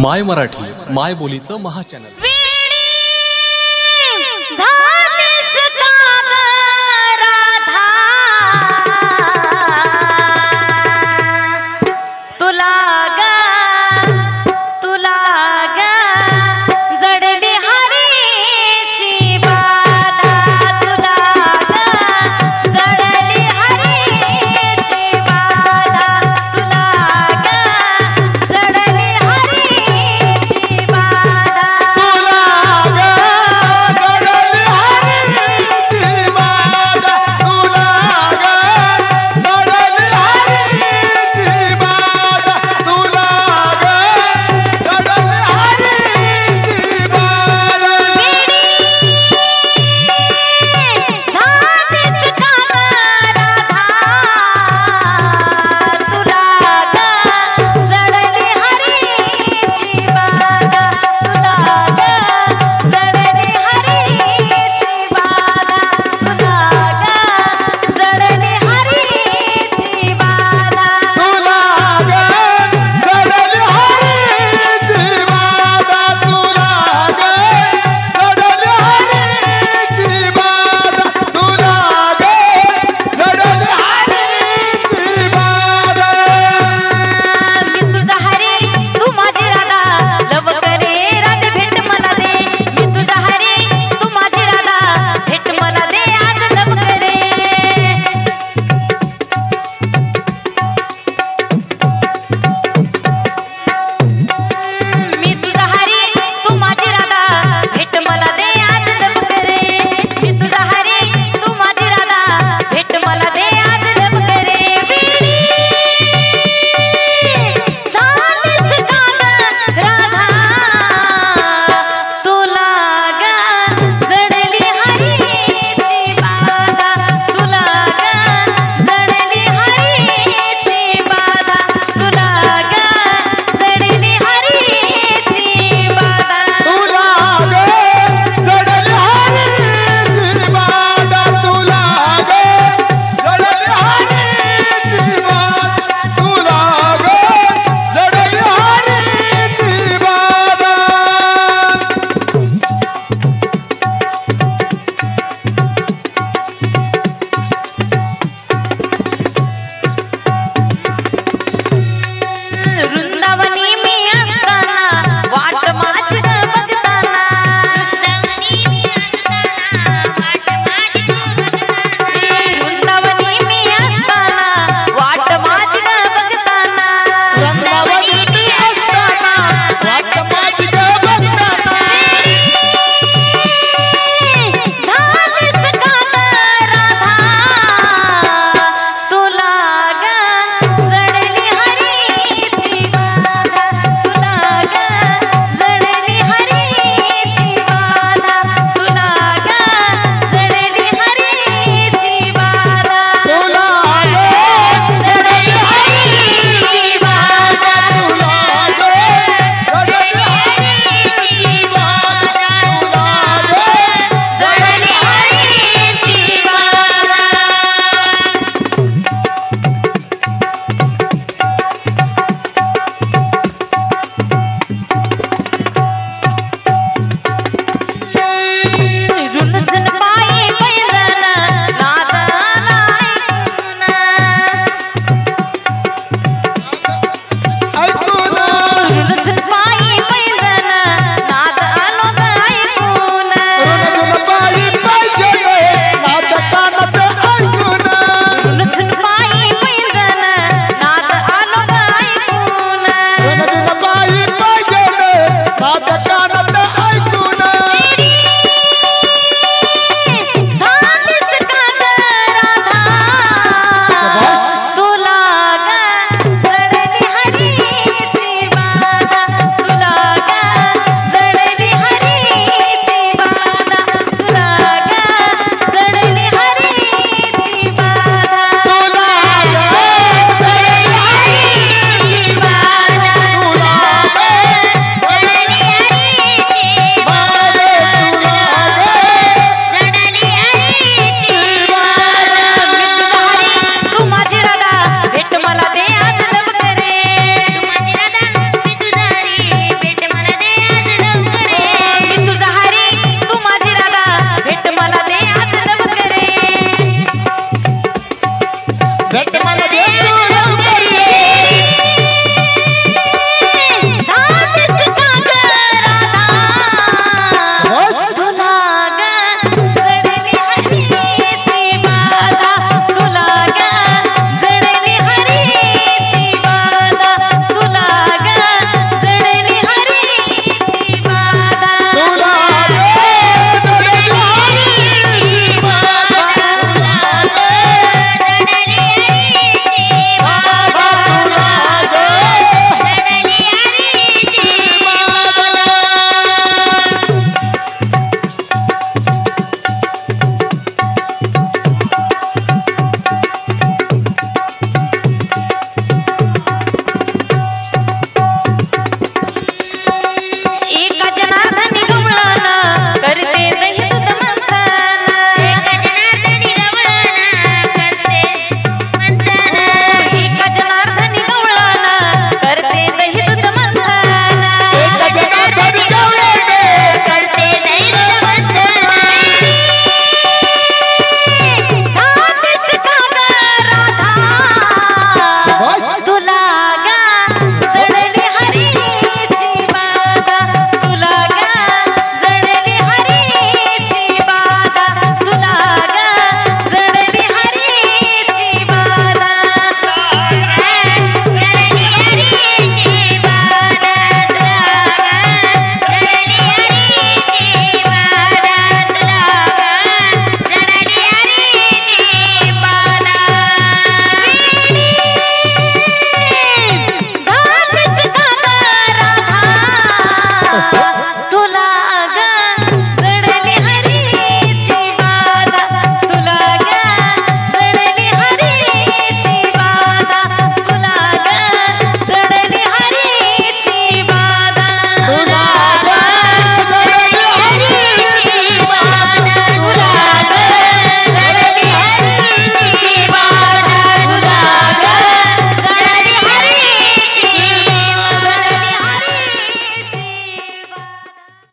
माय मराठी माय बोलीचं महाचॅनल